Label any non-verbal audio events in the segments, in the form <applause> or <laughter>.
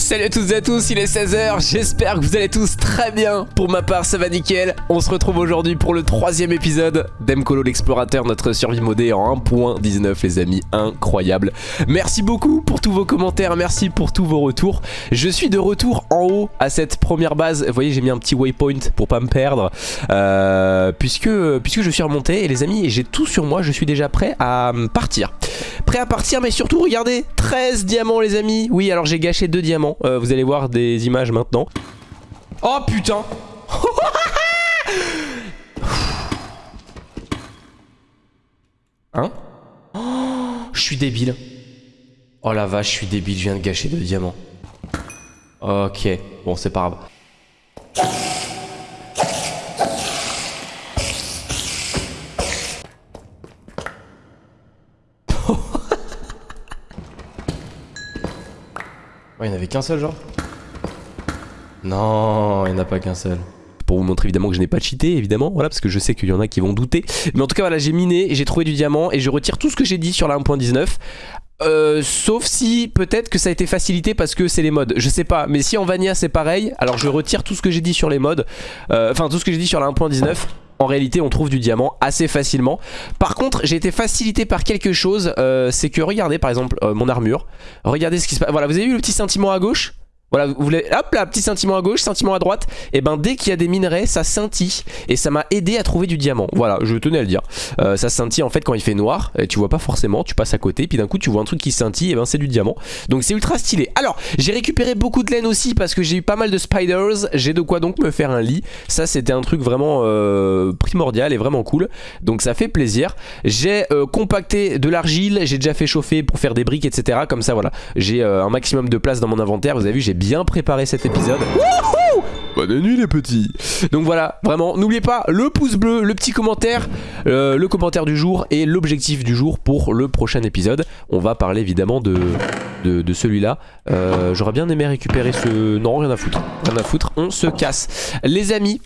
Salut à toutes et à tous, il est 16h, j'espère que vous allez tous très bien. Pour ma part, ça va nickel. On se retrouve aujourd'hui pour le troisième épisode d'Emcolo l'explorateur, notre survie modée en 1.19 les amis, incroyable. Merci beaucoup pour tous vos commentaires, merci pour tous vos retours. Je suis de retour en haut à cette première base. Vous voyez, j'ai mis un petit waypoint pour pas me perdre. Euh, puisque, puisque je suis remonté et les amis, j'ai tout sur moi, je suis déjà prêt à partir. Prêt à partir, mais surtout, regardez, 13 diamants les amis. Oui, alors j'ai gâché deux diamants. Euh, vous allez voir des images maintenant. Oh putain Hein Je suis débile. Oh la vache, je suis débile, je viens de gâcher deux diamants. Ok, bon c'est pas grave. Il n'y avait qu'un seul genre Non, il n'y a pas qu'un seul. Pour vous montrer évidemment que je n'ai pas cheaté, évidemment, voilà, parce que je sais qu'il y en a qui vont douter. Mais en tout cas, voilà, j'ai miné, j'ai trouvé du diamant et je retire tout ce que j'ai dit sur la 1.19. Euh, sauf si peut-être que ça a été facilité parce que c'est les modes Je sais pas mais si en Vanilla c'est pareil Alors je retire tout ce que j'ai dit sur les modes euh, Enfin tout ce que j'ai dit sur la 1.19 en réalité on trouve du diamant assez facilement. Par contre j'ai été facilité par quelque chose euh, C'est que regardez par exemple euh, mon armure. Regardez ce qui se passe Voilà vous avez vu le petit sentiment à gauche? Voilà, vous voulez, hop là, petit sentiment à gauche, sentiment à droite. Et ben dès qu'il y a des minerais, ça scintille. Et ça m'a aidé à trouver du diamant. Voilà, je tenais à le dire. Euh, ça scintille en fait quand il fait noir. Et tu vois pas forcément, tu passes à côté. Puis d'un coup, tu vois un truc qui scintille. Et ben c'est du diamant. Donc c'est ultra stylé. Alors, j'ai récupéré beaucoup de laine aussi parce que j'ai eu pas mal de spiders. J'ai de quoi donc me faire un lit. Ça, c'était un truc vraiment euh, primordial et vraiment cool. Donc ça fait plaisir. J'ai euh, compacté de l'argile. J'ai déjà fait chauffer pour faire des briques, etc. Comme ça, voilà. J'ai un maximum de place dans mon inventaire. Vous avez vu, j'ai bien préparé cet épisode. Bonne nuit les petits Donc voilà, vraiment, n'oubliez pas le pouce bleu, le petit commentaire, euh, le commentaire du jour et l'objectif du jour pour le prochain épisode. On va parler évidemment de, de, celui-là. Euh, j'aurais bien aimé récupérer ce... Non, rien à foutre. Rien à foutre, on se casse. Les amis,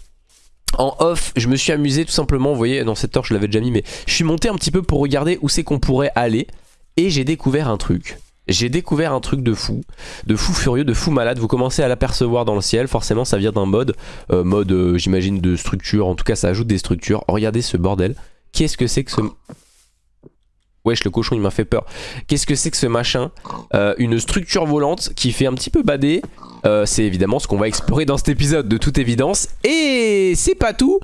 en off, je me suis amusé tout simplement, vous voyez, dans cette torche je l'avais déjà mis, mais je suis monté un petit peu pour regarder où c'est qu'on pourrait aller. Et j'ai découvert un truc j'ai découvert un truc de fou, de fou furieux, de fou malade. Vous commencez à l'apercevoir dans le ciel. Forcément, ça vient d'un mode, euh, mode, euh, j'imagine, de structure. En tout cas, ça ajoute des structures. Regardez ce bordel. Qu'est-ce que c'est que ce... Wesh, le cochon, il m'a fait peur. Qu'est-ce que c'est que ce machin? Euh, Une structure volante qui fait un petit peu bader. C'est évidemment ce qu'on va explorer dans cet épisode, de toute évidence. Et c'est pas tout.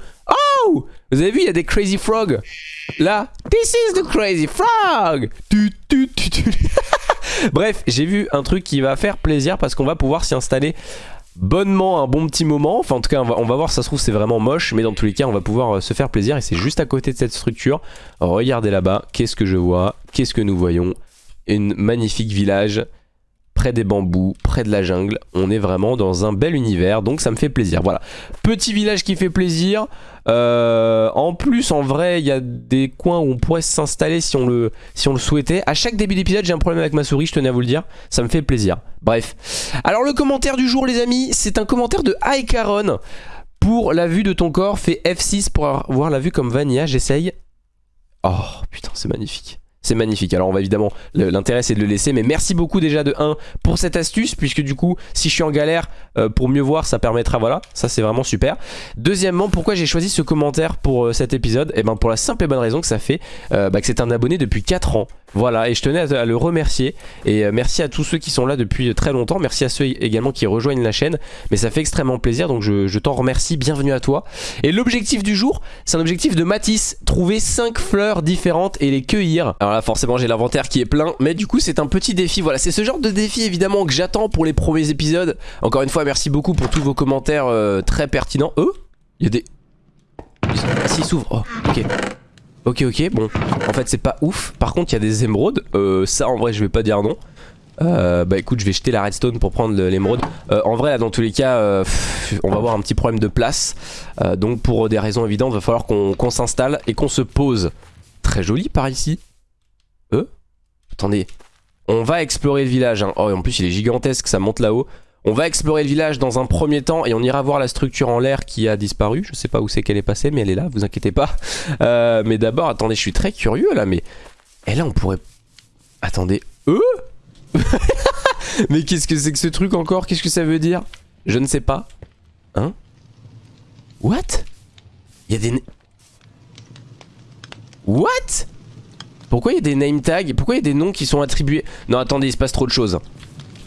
Oh Vous avez vu, il y a des crazy frogs. Là, this is the crazy frog. <laughs> Bref, j'ai vu un truc qui va faire plaisir parce qu'on va pouvoir s'y installer bonnement un bon petit moment. Enfin, en tout cas, on va, on va voir, ça se trouve, c'est vraiment moche, mais dans tous les cas, on va pouvoir euh, se faire plaisir et c'est juste à côté de cette structure. regardez là-bas, qu'est-ce que je vois? Qu'est-ce que nous voyons? Une magnifique village près des bambous, près de la jungle. On est vraiment dans un bel univers, donc ça me fait plaisir. Voilà, petit village qui fait plaisir. Euh, en plus, en vrai, il y a des coins où on pourrait s'installer si, on le, souhaitait. À chaque début d'épisode, j'ai un problème avec ma souris, je tenais à vous le dire. Ça me fait plaisir. Bref. Alors le commentaire du jour, les amis, c'est un commentaire de Aikaron. Pour la vue de ton corps, fais F6 pour avoir la vue comme Vanilla. J'essaye. Oh, putain, c'est magnifique. C'est magnifique. Alors on va évidemment, l'intérêt c'est de le laisser. Mais merci beaucoup déjà de 1 pour cette astuce. Puisque du coup, si je suis en galère, euh, pour mieux voir, ça permettra, voilà. Ça c'est vraiment super. Deuxièmement, pourquoi j'ai choisi ce commentaire pour euh, cet épisode? Et eh ben pour la simple et bonne raison que ça fait euh, bah, que c'est un abonné depuis 4 ans. Voilà, et je tenais à, le remercier. Et euh, merci à tous ceux qui sont là depuis très longtemps. Merci à ceux également qui rejoignent la chaîne. Mais ça fait extrêmement plaisir, donc je, t'en remercie. Bienvenue à toi. Et l'objectif du jour, c'est un objectif de Matisse. Trouver 5 fleurs différentes et les cueillir. Alors là, forcément, j'ai l'inventaire qui est plein. Mais du coup, c'est un petit défi. Voilà, c'est ce genre de défi, évidemment, que j'attends pour les premiers épisodes. Encore une fois, merci beaucoup pour tous vos commentaires euh, très pertinents. Eux, il y a des... Ah, s'ils s'ouvrent. Oh, ok. Ok ok bon. En fait c'est pas ouf. Par contre il y a des émeraudes. Euh, Ça en vrai je vais pas dire non. Euh, Bah écoute je vais jeter la redstone pour prendre l'émeraude. Euh, En vrai dans tous les cas On va avoir un petit problème de place. Donc pour des raisons évidentes va falloir qu'on s'installe Et qu'on se pose. Très joli par ici. Euh? Attendez. On va explorer le village hein. Oh en plus il est gigantesque. Ça monte là-haut on va explorer le village dans un premier temps et on ira voir la structure en l'air qui a disparu. Je sais pas où c'est qu'elle est passée mais elle est là, vous inquiétez pas. <laughs> Euh, mais d'abord, attendez, je suis très curieux là, mais... Et là on pourrait... Attendez, eux? <laughs> Mais qu'est-ce que c'est que ce truc encore? Qu'est-ce que ça veut dire? Je ne sais pas. Hein? What? Il y a des... What? Pourquoi il y a des name tags? Pourquoi il y a des noms qui sont attribués? Non attendez, il se passe trop de choses.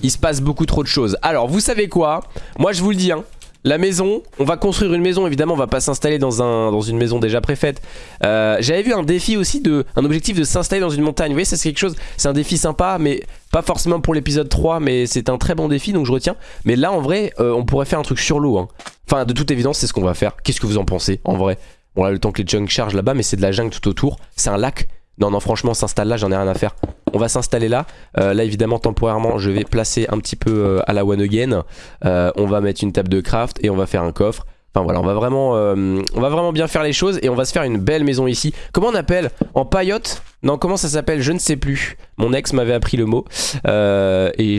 Il se passe beaucoup trop de choses. Alors vous savez quoi? Moi je vous le dis hein. La maison, on va construire une maison, évidemment on va pas s'installer dans, un, dans une maison déjà préfaite. Euh, J'avais vu un défi aussi, de, un objectif de s'installer dans une montagne. Vous voyez ça c'est quelque chose, c'est un défi sympa mais pas forcément pour l'épisode 3 mais c'est un très bon défi donc je retiens. Mais là en vrai euh, on pourrait faire un truc sur l'eau. Hein. Enfin de toute évidence c'est ce qu'on va faire. Qu'est-ce que vous en pensez en vrai? Bon là le temps que les chunks chargent là-bas mais c'est de la jungle tout autour. C'est un lac. Non non franchement s'installe là j'en ai rien à faire. On va s'installer là. Euh, là évidemment temporairement je vais placer un petit peu euh, à la one again. Euh, on va mettre une table de craft et on va faire un coffre. Enfin voilà on va vraiment on va vraiment bien faire les choses et on va se faire une belle maison ici. Comment on appelle? En paillote? Non comment ça s'appelle? Je ne sais plus. Mon ex m'avait appris le mot et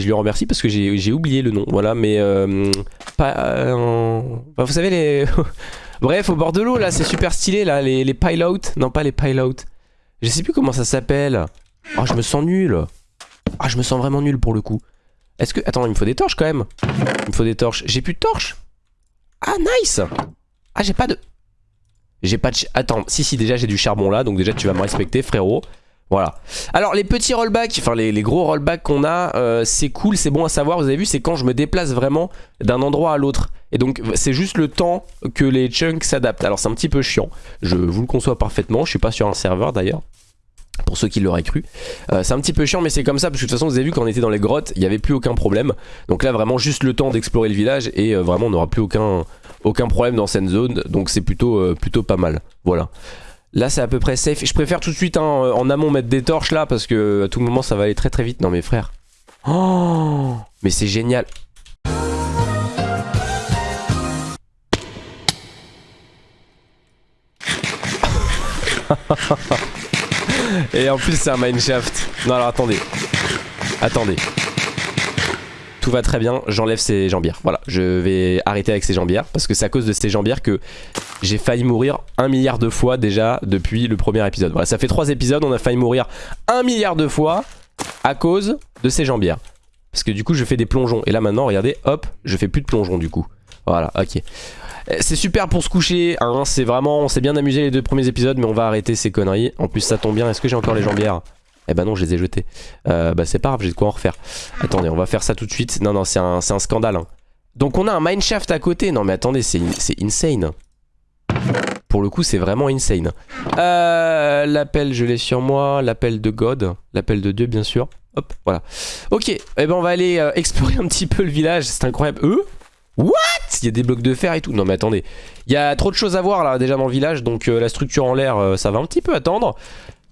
je lui remercie parce que j'ai oublié le nom. Voilà mais pas, vous savez les... <laughs> Bref au bord de l'eau là c'est super stylé là les, les pilotes. Non pas les pilotes. Je sais plus comment ça s'appelle. Oh, je me sens nul. Ah, je me sens vraiment nul pour le coup. Est-ce que... Attends, il me faut des torches quand même. Il me faut des torches. J'ai plus de torches Ah, nice Ah, j'ai pas de... J'ai pas de... Attends, si, si, déjà j'ai du charbon là. Donc déjà, tu vas me respecter, frérot. Voilà. Alors, les petits rollbacks, enfin les, gros rollbacks qu'on a, euh, c'est cool, c'est bon à savoir. Vous avez vu, c'est quand je me déplace vraiment d'un endroit à l'autre. Et donc, c'est juste le temps que les chunks s'adaptent. Alors, c'est un petit peu chiant. Je vous le conçois parfaitement. Je suis pas sur un serveur d'ailleurs pour ceux qui l'auraient cru. Euh, c'est un petit peu chiant mais c'est comme ça parce que de toute façon vous avez vu quand on était dans les grottes il n'y avait plus aucun problème. Donc là vraiment juste le temps d'explorer le village et euh, vraiment on n'aura plus aucun, aucun problème dans cette zone donc c'est plutôt, plutôt pas mal. Voilà. Là c'est à peu près safe. Je préfère tout de suite hein, en amont mettre des torches là parce que à tout moment ça va aller très très vite. Non mais frère. Oh Mais c'est génial. <laughs> Et en plus c'est un mineshaft. Non alors attendez. Attendez. Tout va très bien, j'enlève ces jambières. Voilà, je vais arrêter avec ces jambières parce que c'est à cause de ces jambières que j'ai failli mourir un milliard de fois déjà depuis le premier épisode. Voilà, ça fait trois épisodes, on a failli mourir un milliard de fois à cause de ces jambières. Parce que du coup je fais des plongeons. Et là maintenant, regardez, hop, je fais plus de plongeons du coup. Voilà, ok. Euh, c'est super pour se coucher, hein, c'est vraiment, on s'est bien amusé les deux premiers épisodes mais on va arrêter ces conneries. En plus ça tombe bien, est-ce que j'ai encore les jambières? Eh ben non, je les ai jetées. Euh, bah c'est pas grave, j'ai de quoi en refaire. Attendez, on va faire ça tout de suite. Non, non, c'est un, un, scandale. Hein. Donc on a un mineshaft à côté. Non mais attendez, c'est insane. Pour le coup, c'est vraiment insane. Euh, l'appel, je l'ai sur moi. L'appel de God. L'appel de Dieu, bien sûr. Hop, voilà. Ok, eh ben on va aller euh, <laughs> explorer un petit peu le village. C'est incroyable. Eux? What? Il y a des blocs de fer et tout. Non mais attendez. Il y a trop de choses à voir là déjà dans le village. Donc euh, la structure en l'air, euh, ça va un petit peu attendre.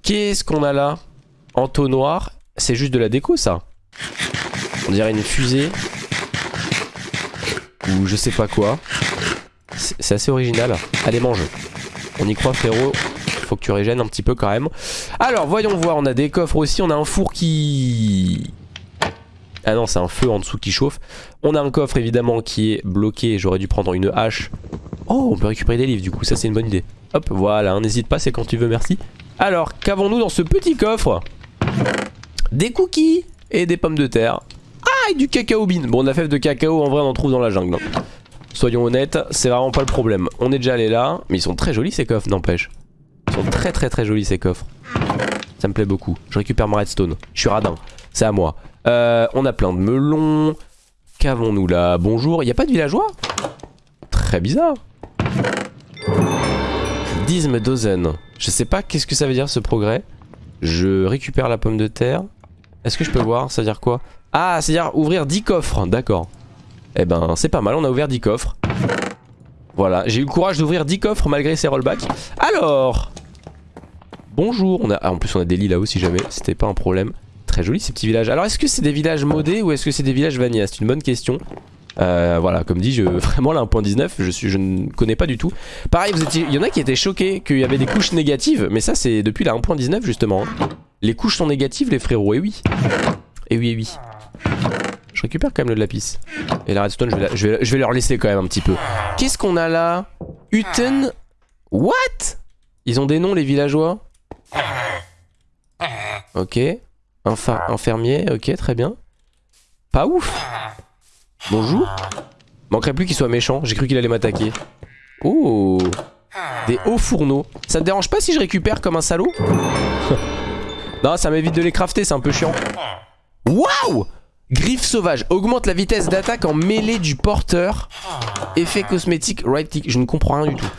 Qu'est-ce qu'on a là? Entonnoir. C'est juste de la déco ça. On dirait une fusée. Ou je sais pas quoi. C'est assez original. Allez mange. On y croit frérot. Faut que tu régènes un petit peu quand même. Alors voyons voir. On a des coffres aussi. On a un four qui ah non, c'est un feu en dessous qui chauffe. On a un coffre évidemment qui est bloqué. J'aurais dû prendre une hache. Oh, on peut récupérer des livres du coup, ça c'est une bonne idée. Hop, voilà, n'hésite pas, c'est quand tu veux, merci. Alors, qu'avons-nous dans ce petit coffre? Des cookies et des pommes de terre. Ah, et du cacao bean. Bon, la fève de cacao, en vrai, on en trouve dans la jungle. Soyons honnêtes, c'est vraiment pas le problème. On est déjà allé là, mais ils sont très jolis ces coffres, n'empêche. Ils sont très très très jolis ces coffres. Ça me plaît beaucoup. Je récupère ma redstone. Je suis radin. C'est à moi. Euh, on a plein de melons. Qu'avons-nous là? Bonjour, il n'y a pas de villageois? Très bizarre. Disme dozen. Je sais pas qu'est-ce que ça veut dire ce progrès. Je récupère la pomme de terre. Est-ce que je peux voir? Ça veut dire quoi? Ah, c'est à dire ouvrir 10 coffres. D'accord. Eh ben, c'est pas mal, on a ouvert 10 coffres. Voilà, j'ai eu le courage d'ouvrir 10 coffres malgré ces rollbacks. Alors Bonjour, on a... Ah, en plus on a des lits là-haut si jamais, c'était pas un problème très joli ces petits villages. Alors est-ce que c'est des villages modés ou est-ce que c'est des villages vanilla? C'est une bonne question. Euh, voilà, comme dit, je, <laughs> vraiment là 1.19, je, je ne connais pas du tout. Pareil, il y en a qui étaient choqués qu'il y avait des couches négatives, mais ça c'est depuis la 1.19 justement. Les couches sont négatives les frérots, et oui. Et oui, et oui. Je récupère quand même le lapis. Et la redstone, je vais, je, vais, leur laisser quand même un petit peu. Qu'est-ce qu'on a là? Uten What? Ils ont des noms les villageois? Ok. Infirmier, ok, très bien. Pas ouf. Bonjour. Manquerait plus qu'il soit méchant. J'ai cru qu'il allait m'attaquer. Oh. Des hauts fourneaux. Ça te dérange pas si je récupère comme un salaud? <laughs> Non, ça m'évite de les crafter, c'est un peu chiant. Waouh Griffe sauvage. Augmente la vitesse d'attaque en mêlée du porteur. Effet cosmétique, right click. Je ne comprends rien du tout.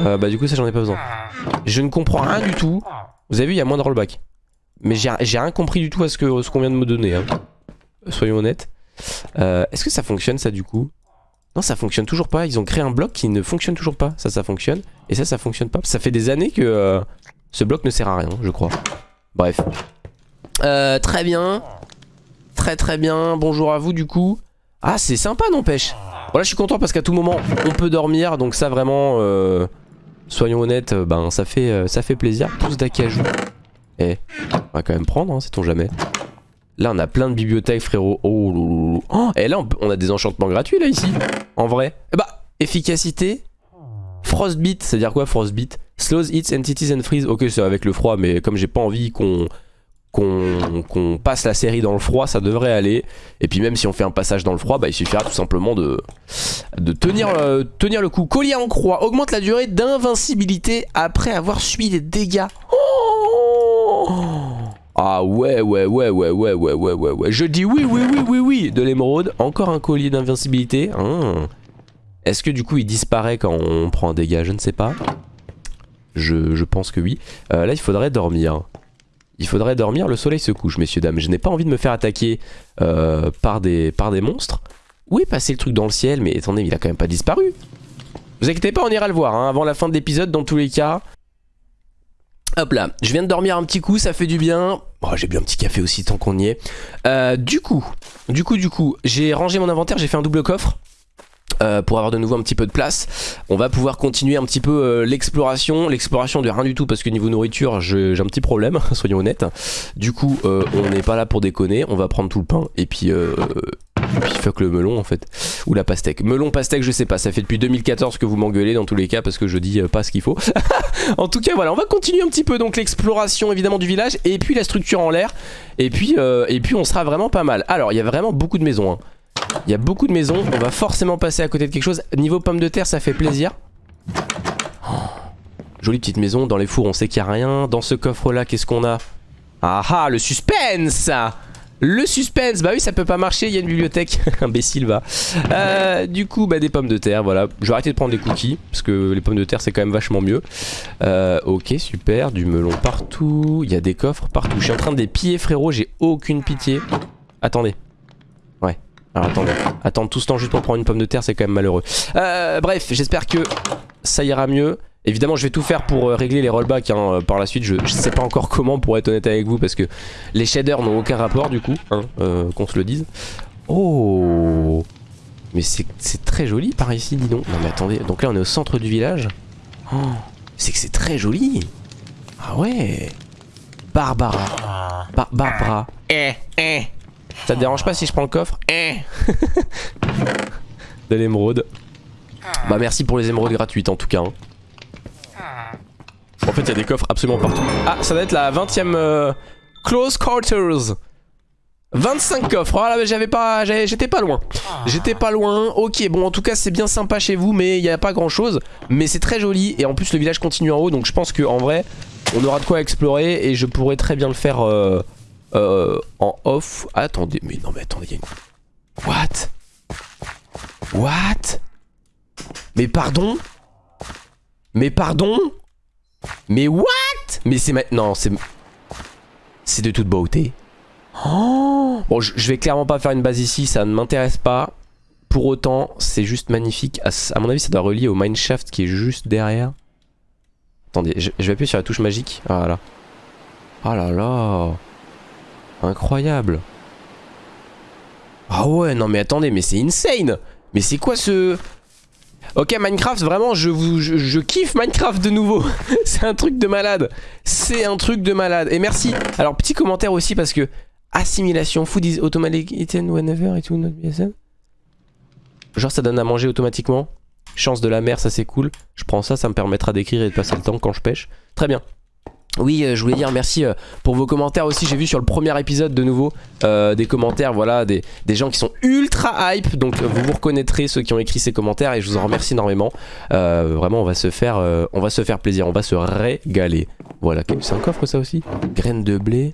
Euh, bah du coup ça j'en ai pas besoin. Je ne comprends rien du tout. Vous avez vu, il y a moins de rollback. Mais j'ai rien compris du tout à ce qu'on ce qu'on vient de me donner. Hein. Soyons honnêtes. Euh, Est-ce que ça fonctionne ça du coup? Non ça fonctionne toujours pas. Ils ont créé un bloc qui ne fonctionne toujours pas. Ça ça fonctionne. Et ça ça fonctionne pas. Ça fait des années que euh, ce bloc ne sert à rien je crois. Bref. Euh, très bien. Très très bien. Bonjour à vous du coup. Ah c'est sympa n'empêche. Voilà je suis content parce qu'à tout moment on peut dormir. Donc ça vraiment... Euh, soyons honnêtes, ben ça fait, euh, ça fait plaisir. Tous d'acajou. Eh, on va quand même prendre, hein, sait-on jamais. Là on a plein de bibliothèques frérot. Oh, loulou. oh Et là on, a des enchantements gratuits là ici. En vrai. Eh bah, efficacité. Frostbeat, c'est-à-dire quoi Frostbeat Slows hits entities and freeze. Ok c'est avec le froid mais comme j'ai pas envie qu'on qu'on passe la série dans le froid, ça devrait aller. Et puis même si on fait un passage dans le froid, bah, il suffira tout simplement de, euh, tenir le coup. Collier en croix augmente la durée d'invincibilité après avoir subi des dégâts. Oh ah ouais, ouais, ouais, ouais, ouais, ouais, ouais, ouais, ouais. Je dis oui, oui, oui, oui, oui. De l'émeraude, encore un collier d'invincibilité. Hein. Est-ce que du coup il disparaît quand on prend un dégât? Je ne sais pas. Je, je pense que oui. Euh, là, il faudrait dormir. Il faudrait dormir, le soleil se couche, messieurs, dames. Je n'ai pas envie de me faire attaquer euh, par, des, monstres. Où est passé le truc dans le ciel? Mais attendez, il a quand même pas disparu. Vous inquiétez pas, on ira le voir, hein, avant la fin de l'épisode, dans tous les cas. Hop là, je viens de dormir un petit coup, ça fait du bien. Oh, j'ai bu un petit café aussi tant qu'on y est. Euh, du coup, du coup, du coup, j'ai rangé mon inventaire, j'ai fait un double coffre. Euh, pour avoir de nouveau un petit peu de place. On va pouvoir continuer un petit peu euh, l'exploration. L'exploration de rien du tout parce que niveau nourriture j'ai un petit problème, <laughs> soyons honnêtes. Du coup euh, on n'est pas là pour déconner, on va prendre tout le pain et puis... Fuck le melon en fait Ou la pastèque Melon, pastèque je sais pas Ça fait depuis 2014 que vous m'engueulez dans tous les cas Parce que je dis pas ce qu'il faut <laughs> En tout cas voilà on va continuer un petit peu Donc l'exploration évidemment du village Et puis la structure en l'air et, puis et puis on sera vraiment pas mal Alors il y a vraiment beaucoup de maisons hein. Il y a beaucoup de maisons, on va forcément passer à côté de quelque chose. Niveau pommes de terre, ça fait plaisir. Oh, jolie petite maison, dans les fours on sait qu'il n'y a rien. Dans ce coffre là, qu'est-ce qu'on a? Ah ah, le suspense le suspense, bah oui ça peut pas marcher, il y a une bibliothèque, <laughs> imbécile va. Euh, du coup bah des pommes de terre, voilà. Je vais arrêter de prendre des cookies, parce que les pommes de terre c'est quand même vachement mieux. Euh, ok super, du melon partout, il y a des coffres partout. Je suis en train de les piller frérot, j'ai aucune pitié. Attendez, alors attendez, attendre tout ce temps juste pour prendre une pomme de terre c'est quand même malheureux. Euh, bref, j'espère que ça ira mieux. Évidemment je vais tout faire pour euh, régler les rollbacks hein, euh, par la suite, je, sais pas encore <laughs> comment pour être honnête avec vous parce que les shaders n'ont aucun rapport du coup, hein, euh, qu'on se le dise. Oh Mais c'est très joli par ici dis donc. Non mais attendez, donc là on est au centre du village. Oh, c'est que c'est très joli Ah ouais Barbara Barbara Eh eh ça te dérange pas si je prends le coffre eh. <laughs> De l'émeraude. Bah merci pour les émeraudes gratuites en tout cas. Hein. En fait il y a des coffres absolument partout. Ah ça doit être la 20ème euh, Close Quarters. 25 coffres, oh là j'avais pas, j'étais pas loin J'étais pas loin, ok bon en tout cas c'est bien sympa chez vous mais il n'y a pas grand chose Mais c'est très joli et en plus le village continue en haut donc je pense qu'en vrai on aura de quoi explorer Et je pourrais très bien le faire euh, euh, en off. Attendez, mais non, mais attendez, il y a une. What? What? Mais pardon? Mais pardon? Mais what? Mais c'est maintenant, c'est. C'est de toute beauté. Oh bon, je vais clairement pas faire une base ici, ça ne m'intéresse pas. Pour autant, c'est juste magnifique. À, mon avis, ça doit relier au mineshaft qui est juste derrière. Attendez, je, vais appuyer sur la touche magique. Ah là. Oh là là. Incroyable. Ah ouais, non mais attendez, mais c'est insane. Mais c'est quoi ce... Ok Minecraft vraiment je, vous, je, kiffe Minecraft de nouveau. <laughs> C'est un truc de malade. C'est un truc de malade. Et merci. Alors petit commentaire aussi parce que Assimilation Food is automatic eaten whenever it will not be Genre ça donne à manger automatiquement. Chance de la mer ça c'est cool. Je prends ça ça me permettra d'écrire et de passer le temps quand je pêche. Très bien Oui, euh, je voulais dire merci euh, pour vos commentaires aussi. J'ai vu sur le premier épisode de nouveau euh, des commentaires, voilà, des, gens qui sont ultra hype. Donc vous vous reconnaîtrez ceux qui ont écrit ces commentaires et je vous en remercie énormément. vraiment, on va se faire, on va se faire plaisir, on va se régaler. Voilà, c'est un coffre ça aussi? Graines de blé,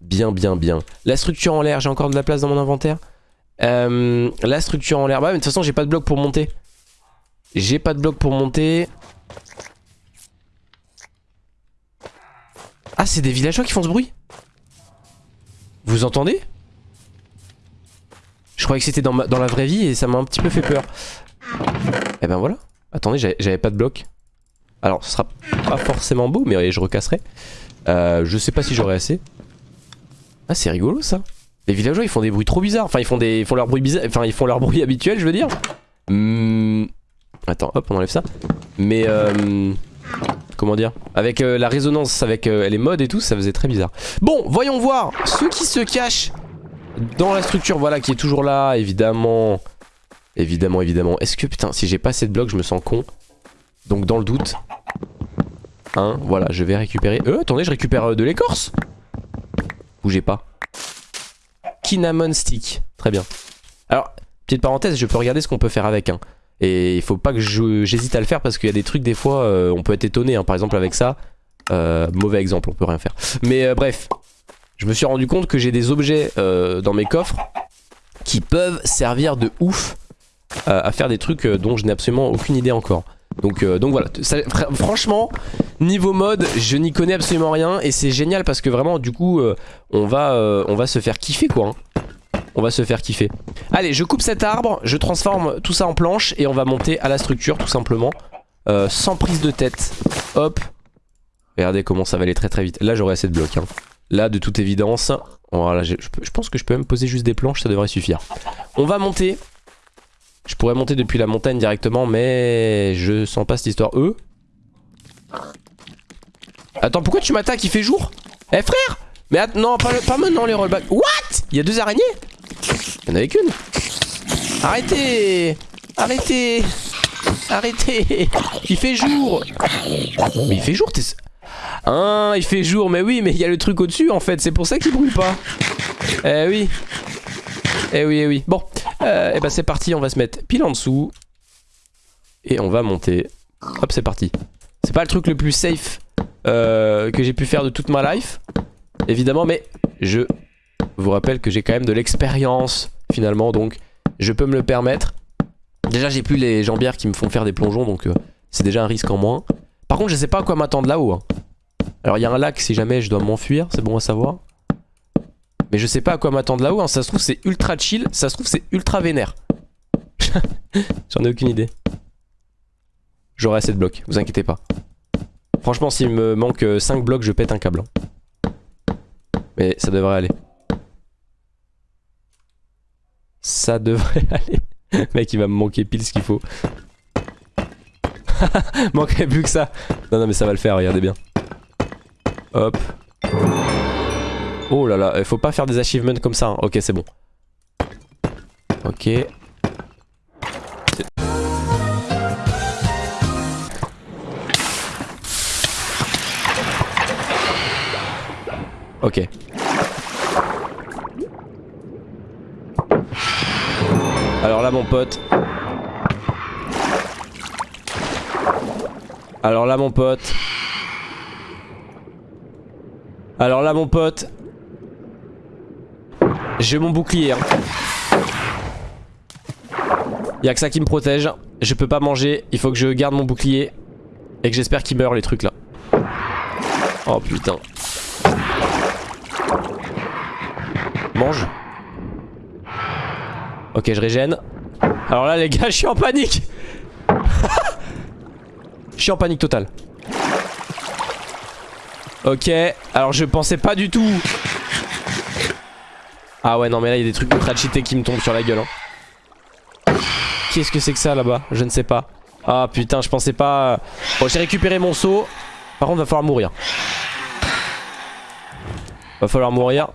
bien, bien, bien. La structure en l'air, j'ai encore de la place dans mon inventaire? la structure en l'air, bah mais de toute façon j'ai pas de bloc pour monter. J'ai pas de bloc pour monter. Ah, c'est des villageois qui font ce bruit Vous entendez Je croyais que c'était dans, la vraie vie et ça m'a un petit peu fait peur. Eh ben voilà. Attendez, j'avais pas de bloc. Alors, ce sera pas forcément beau, mais je recasserai. Euh, je sais pas si j'aurai assez. Ah, c'est rigolo ça. Les villageois, ils font des bruits trop bizarres. Enfin, ils font, des, font leur bruit bizarre. Enfin, ils font leur bruit habituel, je veux dire. Hmm. Attends, hop, on enlève ça. Mais euh, comment dire Avec euh, la résonance, avec euh, les modes et tout, ça faisait très bizarre. Bon, voyons voir ceux qui se cachent dans la structure, voilà, qui est toujours là, évidemment. Évidemment, évidemment. Est-ce que, putain, si j'ai pas assez de blocs, je me sens con. Donc dans le doute. Hein, voilà, je vais récupérer... Euh, attendez, je récupère de l'écorce Bougez pas. Kinamon stick. Très bien. Alors, petite parenthèse, je peux regarder ce qu'on peut faire avec. Hein. Et il faut pas que j'hésite à le faire parce qu'il y a des trucs des fois euh, on peut être étonné hein. par exemple avec ça euh, mauvais exemple on peut rien faire mais euh, bref je me suis rendu compte que j'ai des objets dans mes coffres qui peuvent servir de ouf à faire des trucs dont je n'ai absolument aucune idée encore donc, voilà, franchement, niveau mode, je n'y connais absolument rien et c'est génial parce que vraiment, du coup, on, va, on va se faire kiffer quoi. Hein on va se faire kiffer. Allez, je coupe cet arbre, je transforme tout ça en planche et on va monter à la structure tout simplement. Euh, sans prise de tête. Hop. Regardez comment ça va aller très très vite. Là, j'aurai assez de blocs. Hein. Là, de toute évidence. Voilà, je, pense que je peux même poser juste des planches, ça devrait suffire. On va monter. Je pourrais monter depuis la montagne directement, mais je sens pas cette histoire. Eux Attends, pourquoi tu m'attaques? Il fait jour? Eh frère Mais non, pas, pas maintenant les rollbacks. What? Il y a deux araignées? En avait qu'une. Arrêtez Arrêtez Arrêtez Il fait jour Mais il fait jour, t'es... Hein, il fait jour, mais oui, mais il y a le truc au-dessus en fait, c'est pour ça qu'il brûle pas. Eh oui. Eh oui, eh oui. Bon, euh, eh ben c'est parti, on va se mettre pile en dessous. Et on va monter. Hop, c'est parti. C'est pas le truc le plus safe euh, que j'ai pu faire de toute ma life, évidemment, mais je vous rappelle que j'ai quand même de l'expérience finalement donc je peux me le permettre. Déjà j'ai plus les jambières qui me font faire des plongeons donc euh, c'est déjà un risque en moins. Par contre je sais pas à quoi m'attendre là-haut. Hein. Alors il y a un lac si jamais je dois m'enfuir, c'est bon à savoir. Mais je sais pas à quoi m'attendre là-haut, hein. ça se trouve c'est ultra chill, ça se trouve c'est ultra vénère. <laughs> J'en ai aucune idée. J'aurai assez de blocs, vous inquiétez pas. Franchement s'il me manque 5 blocs je pète un câble. Hein. Mais ça devrait aller. Ça devrait <laughs> aller. Mec, il va me manquer pile ce qu'il faut. <laughs> Manquerait plus que ça. Non, non, mais ça va le faire, regardez bien. Hop. Oh là là, il faut pas faire des achievements comme ça. Hein. Ok, c'est bon. Ok. Ok. Alors là mon pote. Alors là mon pote. Alors là mon pote. J'ai mon bouclier hein. Y'a que ça qui me protège. Je peux pas manger. Il faut que je garde mon bouclier. Et que j'espère qu'il meurt les trucs là. Oh putain. Mange Ok, je régène. Alors là, les gars, je suis en panique. <laughs> je suis en panique totale. Ok, alors je pensais pas du tout. Ah ouais, non, mais là, il y a des trucs ultra cheatés qui me tombent sur la gueule. Hein. Qu'est-ce que c'est que ça là-bas? Je ne sais pas. Ah putain, je pensais pas... Bon, j'ai récupéré mon seau. Par contre, va falloir mourir. Va falloir mourir.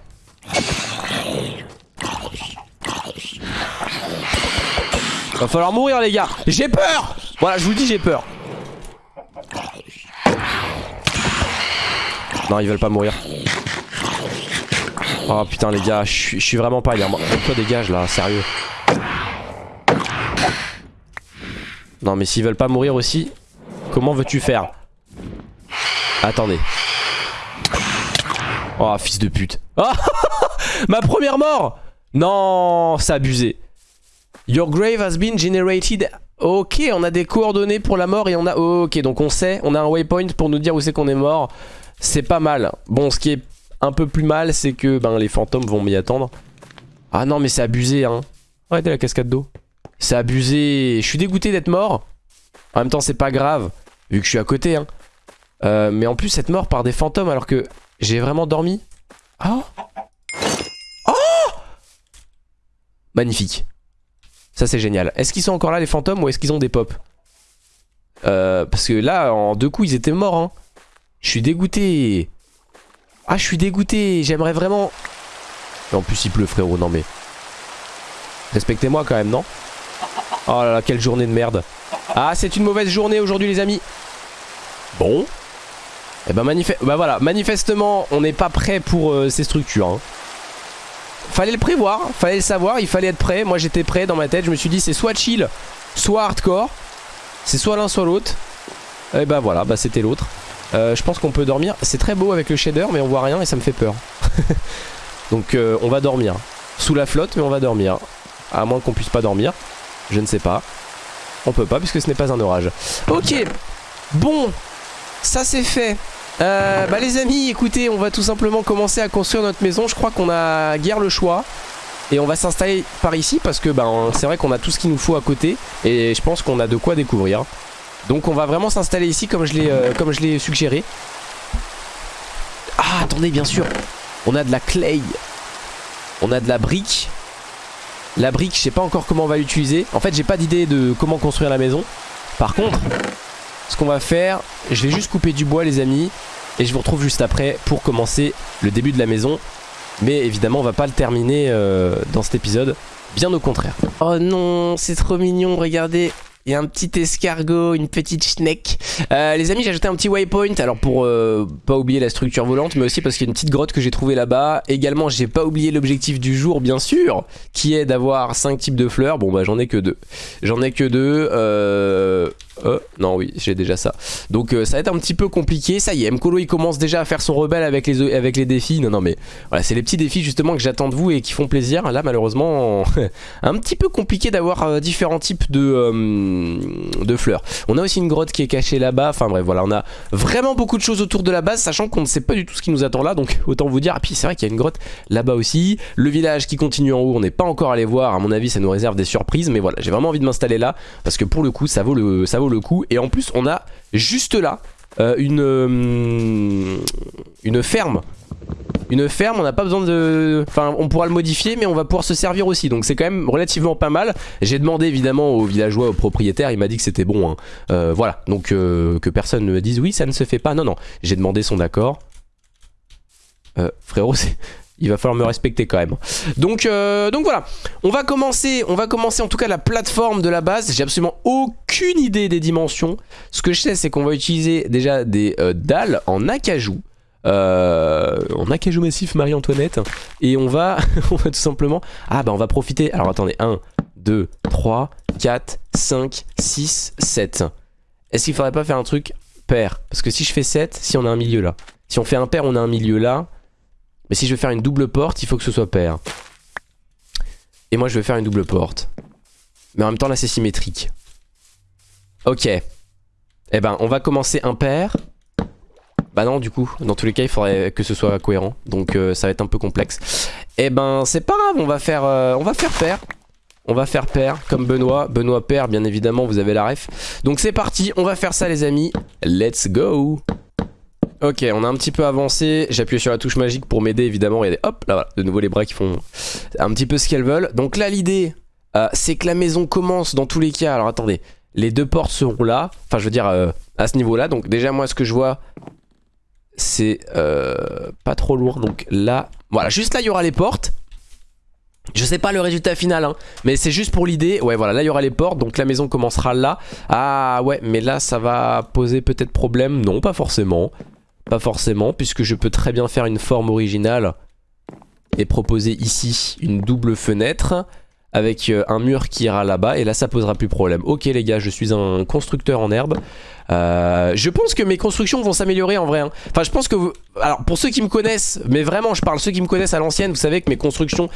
Va falloir mourir les gars J'ai peur Voilà je vous dis j'ai peur Non, ils veulent pas mourir. Oh putain les gars, je suis vraiment pas bien. Toi dégage là, sérieux. Non mais s'ils veulent pas mourir aussi, comment veux-tu faire? Attendez. Oh fils de pute. Oh <laughs> Ma première mort Non, c'est abusé. Your grave has been generated. Ok, on a des coordonnées pour la mort et on a... ok, donc on sait, on a un waypoint pour nous dire où c'est qu'on est mort. C'est pas mal. Bon, ce qui est un peu plus mal, c'est que ben, les fantômes vont m'y attendre. Ah non, mais c'est abusé, hein. Arrêtez la cascade d'eau. C'est abusé. Je suis dégoûté d'être mort. En même temps, c'est pas grave, vu que je suis à côté. Hein. Euh, mais en plus, être mort par des fantômes alors que j'ai vraiment dormi. Oh Oh Magnifique. Ça, c'est génial. Est-ce qu'ils sont encore là, les fantômes, ou est-ce qu'ils ont des pops euh, Parce que là, en deux coups, ils étaient morts. Hein. Je suis dégoûté. Ah, je suis dégoûté. J'aimerais vraiment... en plus, il pleut, frérot. Non, mais... Respectez-moi quand même, non? Oh là là, quelle journée de merde. Ah, c'est une mauvaise journée aujourd'hui, les amis. Bon. Et eh ben, bah voilà, manifestement, on n'est pas prêt pour euh, ces structures. Hein. Fallait le prévoir, fallait le savoir, il fallait être prêt. Moi, j'étais prêt dans ma tête. Je me suis dit, c'est soit chill, soit hardcore. C'est soit l'un, soit l'autre. Et bah voilà, bah c'était l'autre. Euh, je pense qu'on peut dormir. C'est très beau avec le shader, mais on voit rien et ça me fait peur. <laughs> Donc, euh, on va dormir. Sous la flotte, mais on va dormir. À moins qu'on puisse pas dormir. Je ne sais pas. On peut pas puisque ce n'est pas un orage. Ok. Bon. Ça c'est fait. Euh, bah les amis, écoutez, on va tout simplement commencer à construire notre maison. Je crois qu'on a guère le choix. Et on va s'installer par ici parce que ben, c'est vrai qu'on a tout ce qu'il nous faut à côté. Et je pense qu'on a de quoi découvrir. Donc on va vraiment s'installer ici comme je l'ai euh, suggéré. Ah attendez bien sûr. On a de la clay. On a de la brique. La brique, je sais pas encore comment on va l'utiliser. En fait, j'ai pas d'idée de comment construire la maison. Par contre, ce qu'on va faire, je vais juste couper du bois les amis. Et je vous retrouve juste après pour commencer le début de la maison. Mais évidemment, on va pas le terminer euh, dans cet épisode. Bien au contraire. Oh non, c'est trop mignon, regardez. A un petit escargot, une petite schneck. Euh, les amis, j'ai ajouté un petit waypoint. Alors pour euh, pas oublier la structure volante, mais aussi parce qu'il y a une petite grotte que j'ai trouvée là-bas. Également, j'ai pas oublié l'objectif du jour, bien sûr, qui est d'avoir 5 types de fleurs. Bon bah j'en ai que deux. J'en ai que deux. Euh... Euh, non, oui, j'ai déjà ça. Donc euh, ça va être un petit peu compliqué. Ça y est, Mkolo il commence déjà à faire son rebelle avec les, avec les défis. Non, non, mais voilà, c'est les petits défis justement que j'attends de vous et qui font plaisir. Là, malheureusement, <laughs> un petit peu compliqué d'avoir différents types de, de fleurs. On a aussi une grotte qui est cachée là-bas. Enfin bref, voilà, on a vraiment beaucoup de choses autour de la base, sachant qu'on ne sait pas du tout ce qui nous attend là. Donc autant vous dire. Et puis c'est vrai qu'il y a une grotte là-bas aussi. Le village qui continue en haut, on n'est pas encore allé voir. À mon avis, ça nous réserve des surprises. Mais voilà, j'ai vraiment envie de m'installer là parce que pour le coup, ça vaut le, ça vaut le coup. Et en plus, on a juste là euh, une, euh, une ferme. Une ferme, on n'a pas besoin de... Enfin, on pourra le modifier, mais on va pouvoir se servir aussi. Donc c'est quand même relativement pas mal. J'ai demandé évidemment aux villageois, aux propriétaires, il m'a dit que c'était bon. Hein. Euh, voilà, donc que personne ne me dise oui, ça ne se fait pas. Non, non, j'ai demandé son accord. frérot, c'est il va falloir me respecter quand même. Donc, euh, donc voilà, on va commencer, on va commencer en tout cas la plateforme de la base. J'ai absolument aucune idée des dimensions. Ce que je sais, c'est qu'on va utiliser déjà des euh, dalles en acajou. Euh, en acajou massif Marie-Antoinette. Et on va, <laughs> on va tout simplement... Ah bah on va profiter... Alors attendez, 1, 2, 3, 4, 5, 6, 7. Est-ce qu'il faudrait pas faire un truc pair? Parce que si je fais 7, si on a un milieu là. Si on fait un pair, on a un milieu là. Mais si je veux faire une double porte, il faut que ce soit pair. Et moi, je veux faire une double porte. Mais en même temps, là, c'est symétrique. Ok. Eh ben, on va commencer impair. Bah non, du coup, dans tous les cas, il faudrait que ce soit cohérent. Donc, euh, ça va être un peu complexe. Eh ben, c'est pas grave, on va faire, euh, on va faire pair. On va faire pair, comme Benoît. Benoît pair, bien évidemment, vous avez la ref. Donc, c'est parti, on va faire ça, les amis. Let's go Ok, on a un petit peu avancé. J'ai appuyé sur la touche magique pour m'aider, évidemment. Regardez, hop, là, de nouveau les bras qui font un petit peu ce qu'elles veulent. Donc là, l'idée, euh, c'est que la maison commence dans tous les cas. Alors attendez, les deux portes seront là. Enfin, je veux dire, euh, à ce niveau-là. Donc déjà, moi, ce que je vois, c'est euh, pas trop lourd. Donc là, voilà, juste là, il y aura les portes. Je sais pas le résultat final hein, mais c'est juste pour l'idée Ouais voilà là il y aura les portes donc la maison commencera là Ah ouais mais là ça va poser peut-être problème Non pas forcément Pas forcément, puisque je peux très bien faire une forme originale et proposer ici une double fenêtre avec euh, un mur qui ira là-bas et là ça posera plus problème. Ok les gars, je suis un constructeur en herbe. Euh, je pense que mes constructions vont s'améliorer en vrai. hein. Enfin je pense que vous... Alors pour ceux qui me connaissent, mais vraiment je parle ceux qui me connaissent à l'ancienne, vous savez que mes constructions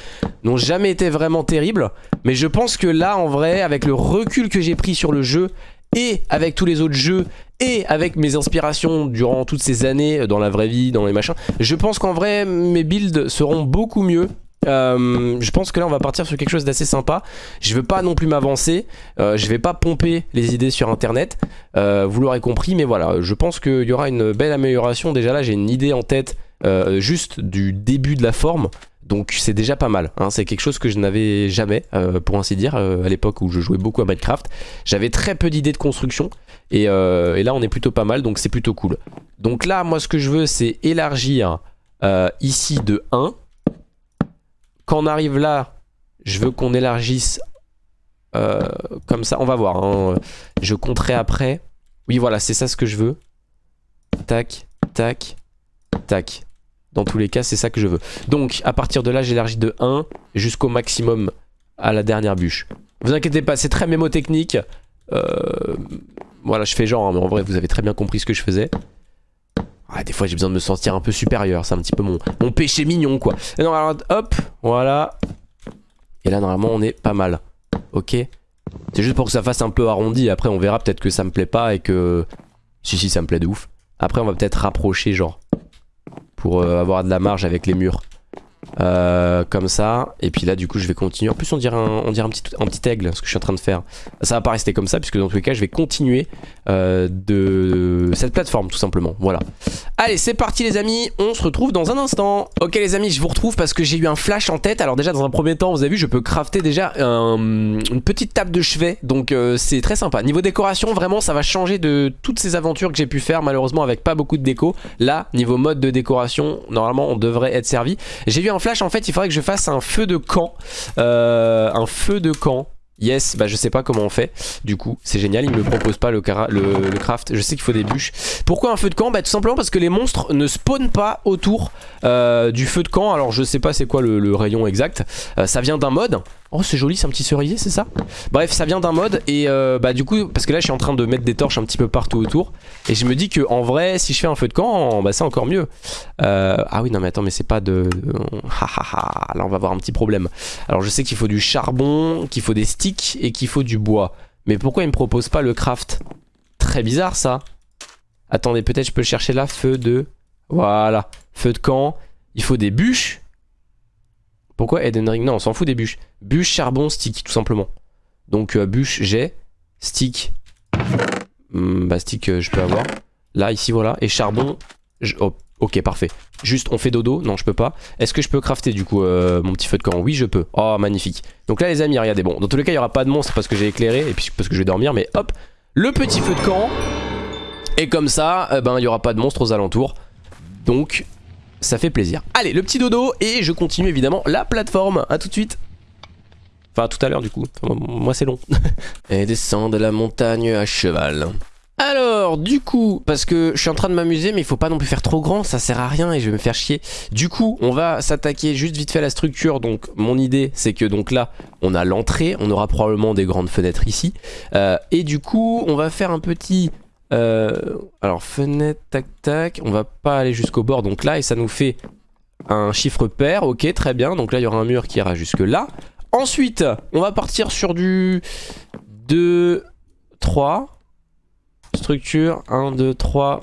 n'ont jamais été vraiment terribles. Mais je pense que là en vrai, avec le recul que j'ai pris sur le jeu et avec tous les autres jeux et avec mes inspirations durant toutes ces années euh, dans la vraie vie, dans les machins, je pense qu'en vrai mes builds seront beaucoup mieux euh, je pense que là on va partir sur quelque chose d'assez sympa Je veux pas non plus m'avancer euh, Je vais pas pomper les idées sur internet euh, Vous l'aurez compris mais voilà Je pense qu'il y aura une belle amélioration Déjà là j'ai une idée en tête euh, Juste du début de la forme donc c'est déjà pas mal, hein. c'est quelque chose que je n'avais jamais, pour ainsi dire, à l'époque où je jouais beaucoup à Minecraft. J'avais très peu d'idées de construction, et, et là on est plutôt pas mal, donc c'est plutôt cool. Donc là, moi ce que je veux, c'est élargir ici de 1. Quand on arrive là, je veux qu'on élargisse euh, comme ça. On va voir. hein. Je compterai après. Oui, voilà, c'est ça ce que je veux. Tac, tac, tac. Dans tous les cas, c'est ça que je veux. Donc, à partir de là, j'élargis de 1 jusqu'au maximum à la dernière bûche. Vous inquiétez pas, c'est très mémotechnique. Euh, voilà, je fais genre, hein, mais en vrai, vous avez très bien compris ce que je faisais. Ah, des fois, j'ai besoin de me sentir un peu supérieur. C'est un petit peu mon, mon péché mignon, quoi. Et non, hop, voilà. Et là, normalement, on est pas mal. Ok C'est juste pour que ça fasse un peu arrondi. Après, on verra peut-être que ça me plaît pas et que... Si, si, ça me plaît de ouf. Après, on va peut-être rapprocher, genre. Pour euh, avoir de la marge avec les murs. Euh, comme ça. Et puis là, du coup, je vais continuer. En plus, on dirait un, on un, petit, un petit aigle, ce que je suis en train de faire. Ça va pas rester comme ça, puisque dans tous les cas, je vais continuer euh, de cette plateforme, tout simplement. Voilà. Allez, c'est parti, les amis. On se retrouve dans un instant. Ok, les amis, je vous retrouve parce que j'ai eu un flash en tête. Alors, déjà, dans un premier temps, vous avez vu, je peux crafter déjà un- une petite table de chevet. Donc, euh, c'est très sympa. Niveau décoration, vraiment, ça va changer de toutes ces aventures que j'ai pu faire, malheureusement, avec pas beaucoup de déco. Là, niveau mode de décoration, normalement, on devrait être servi. J'ai eu un flash, en fait, il faudrait que je fasse un feu de camp. Euh, un feu de camp. Yes, bah je sais pas comment on fait. Du coup, c'est génial, il me propose pas le, le, craft. Je sais qu'il faut des bûches. Pourquoi un feu de camp? Bah tout simplement parce que les monstres ne spawnent pas autour euh, du feu de camp. Alors je sais pas c'est quoi le, le rayon exact. Euh, ça vient d'un mode. Oh c'est joli, c'est un petit cerisier, c'est ça? Bref, ça vient d'un mode et euh, bah du coup, parce que là je suis en train de mettre des torches un petit peu partout autour. Et je me dis que en vrai, si je fais un feu de camp, bah c'est encore mieux. Euh, ah oui, non mais attends, mais c'est pas de... <laughs> Ha. Là on va avoir un petit problème. Alors je sais qu'il faut du charbon, qu'il faut des sticks et qu'il faut du bois. Mais pourquoi il me propose pas le craft? Très bizarre ça. Attendez, peut-être je peux chercher là. Feu de... Voilà. Feu de camp. Il faut des bûches? Pourquoi Eden Ring? Non, on s'en fout des bûches. Bûches, charbon, stick, tout simplement. Donc euh, bûche, j'ai. Stick. Hmm, bah stick, euh, je peux avoir. Là, ici, voilà. Et charbon. ok, parfait. Juste, on fait dodo Non, je peux pas. Est-ce que je peux crafter du coup euh, mon petit feu de camp? Oui, je peux. Oh, magnifique. Donc là, les amis, regardez. Bon, dans tous les cas, il n'y aura pas de monstre parce que j'ai éclairé et puis parce que je vais dormir. Mais hop, le petit feu de camp. Et comme ça, ben, il n'y aura pas de monstre aux alentours. Donc, ça fait plaisir. Allez, le petit dodo. Et je continue évidemment la plateforme. A tout de suite. Enfin, tout à l'heure du coup. Enfin, moi, c'est long. <laughs> et descend de la montagne à cheval. Alors, du coup, parce que je suis en train de m'amuser, mais il faut pas non plus faire trop grand, ça sert à rien et je vais me faire chier. Du coup, on va s'attaquer juste vite fait à la structure. Donc, mon idée, c'est que donc là, on a l'entrée, on aura probablement des grandes fenêtres ici. Euh, et du coup, on va faire un petit... euh, alors, fenêtre, tac, tac. On va pas aller jusqu'au bord, donc là, et ça nous fait un chiffre pair. Ok, très bien. Donc là, il y aura un mur qui ira jusque là. Ensuite, on va partir sur du 2, 3. Structure, 1, 2, 3.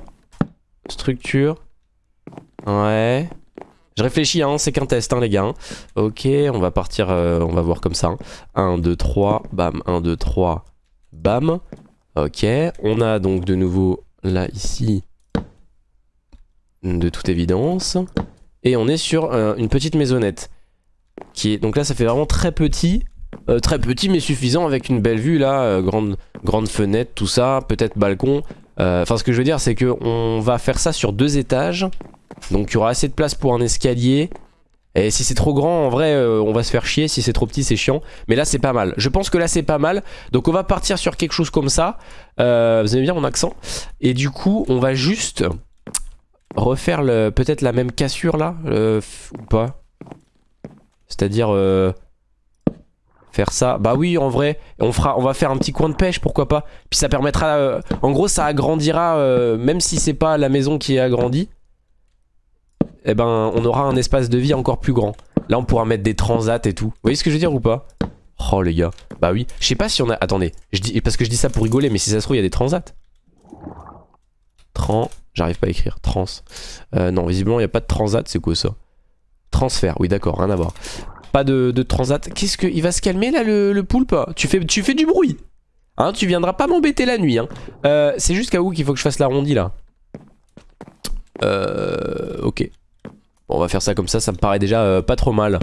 Structure. Ouais. Je réfléchis, hein, c'est qu'un test, hein, les gars. hein. Ok, on va partir, euh, on va voir comme ça. 1, 2, 3, bam, 1, 2, 3, bam. Ok, on a donc de nouveau, là, ici, de toute évidence. Et on est sur euh, une petite maisonnette. Donc là, ça fait vraiment très petit. Euh, très petit mais suffisant avec une belle vue là, euh, grande, fenêtre, tout ça, peut-être balcon. Euh, Enfin ce que je veux dire c'est que on va faire ça sur deux étages. Donc il y aura assez de place pour un escalier. Et si c'est trop grand en vrai on va se faire chier, si c'est trop petit c'est chiant. Mais là c'est pas mal, je pense que là c'est pas mal. Donc on va partir sur quelque chose comme ça. Vous aimez bien mon accent? Et du coup on va juste refaire peut-être la même cassure là Ou pas? C'est-à-dire... Euh, faire ça Bah oui, en vrai, on, fera, on va faire un petit coin de pêche, pourquoi pas Puis ça permettra... Euh, en gros, ça agrandira, même si c'est pas la maison qui est agrandie, eh ben, on aura un espace de vie encore plus grand. Là, on pourra mettre des transats et tout. Vous voyez ce que je veux dire ou pas? Oh, les gars. Bah oui. Je sais pas si on a... Attendez. Je dis... Parce que je dis ça pour rigoler, mais si ça se trouve, il y a des transats. Trans... J'arrive pas à écrire. Trans. Euh, non, visiblement, il n'y a pas de transat. C'est quoi ça? Transfert. Oui, d'accord. Rien à voir. Pas de, transat. Qu'est-ce que... Il va se calmer, là, le, poulpe? Tu fais, tu fais du bruit. Hein, tu viendras pas m'embêter la nuit. Hein. Euh, c'est jusqu'à où qu'il faut que je fasse l'arrondi, là Euh... Ok on va faire ça comme ça, ça me paraît déjà euh, pas trop mal.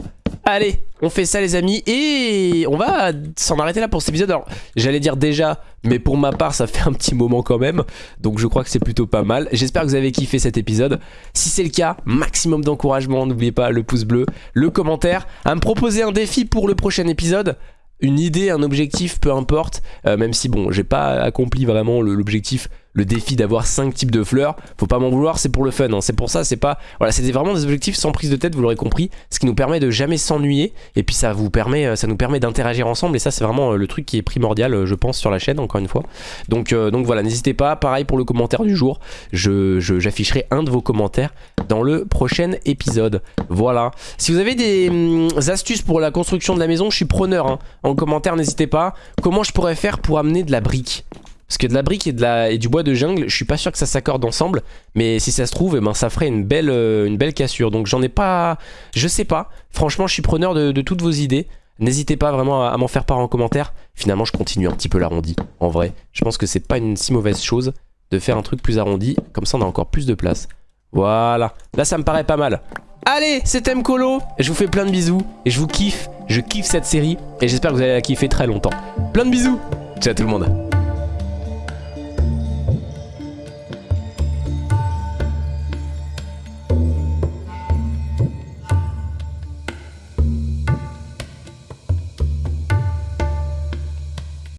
Allez, on fait ça les amis et on va s'en arrêter là pour cet épisode. Alors, j'allais dire déjà, mais pour ma part, ça fait un petit moment quand même. Donc je crois que c'est plutôt pas mal. J'espère que vous avez kiffé cet épisode. Si c'est le cas, maximum d'encouragement. N'oubliez pas le pouce bleu, le commentaire, à me proposer un défi pour le prochain épisode une idée, un objectif, peu importe, euh, même si bon, j'ai pas accompli vraiment l'objectif le défi d'avoir 5 types de fleurs. Faut pas m'en vouloir, c'est pour le fun. Hein. C'est pour ça, c'est pas... Voilà, c'était vraiment des objectifs sans prise de tête, vous l'aurez compris. Ce qui nous permet de jamais s'ennuyer. Et puis ça vous permet, euh, ça nous permet d'interagir ensemble. Et ça, c'est vraiment euh, le truc qui est primordial, euh, je pense, sur la chaîne, encore une fois. Donc, donc voilà, n'hésitez pas. Pareil pour le commentaire du jour. J'afficherai je, un de vos commentaires dans le prochain épisode. Voilà. Si vous avez des hum, astuces pour la construction de la maison, je suis preneur. Hein. En commentaire, n'hésitez pas. Comment je pourrais faire pour amener de la brique? Parce que de la brique et, du bois de jungle, je suis pas sûr que ça s'accorde ensemble. Mais si ça se trouve, eh ben, ça ferait une belle, euh, une belle cassure. Donc j'en ai pas... Je sais pas. Franchement, je suis preneur de, toutes vos idées. N'hésitez pas vraiment à, m'en faire part en commentaire. Finalement, je continue un petit peu l'arrondi. En vrai, je pense que c'est pas une si mauvaise chose de faire un truc plus arrondi. Comme ça, on a encore plus de place. Voilà. Là, ça me paraît pas mal. Allez, c'était Mkolo. Je vous fais plein de bisous. Et je vous kiffe. Je kiffe cette série. Et j'espère que vous allez la kiffer très longtemps. Plein de bisous. Ciao tout le monde.